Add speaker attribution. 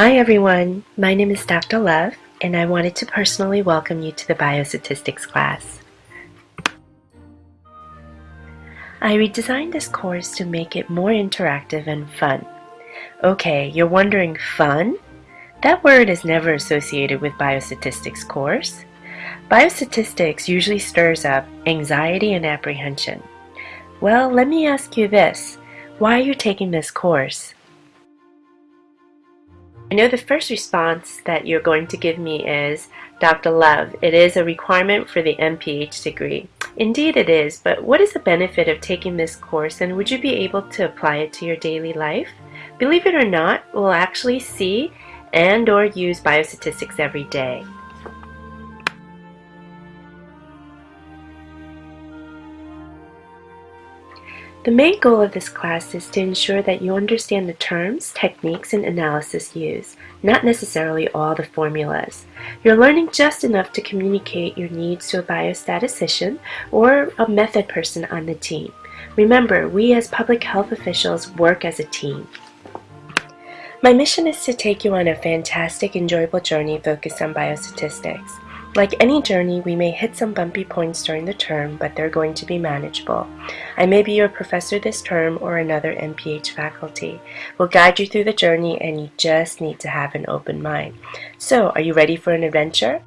Speaker 1: Hi everyone, my name is Dr. Love and I wanted to personally welcome you to the Biostatistics class. I redesigned this course to make it more interactive and fun. Okay, you're wondering fun? That word is never associated with biostatistics course. Biostatistics usually stirs up anxiety and apprehension. Well, let me ask you this. Why are you taking this course? I know the first response that you're going to give me is, Dr. Love, it is a requirement for the MPH degree. Indeed it is, but what is the benefit of taking this course and would you be able to apply it to your daily life? Believe it or not, we'll actually see and or use biostatistics every day. The main goal of this class is to ensure that you understand the terms, techniques, and analysis used, not necessarily all the formulas. You're learning just enough to communicate your needs to a biostatistician or a method person on the team. Remember, we as public health officials work as a team. My mission is to take you on a fantastic, enjoyable journey focused on biostatistics. Like any journey, we may hit some bumpy points during the term, but they're going to be manageable. I may be your professor this term or another MPH faculty. We'll guide you through the journey and you just need to have an open mind. So, are you ready for an adventure?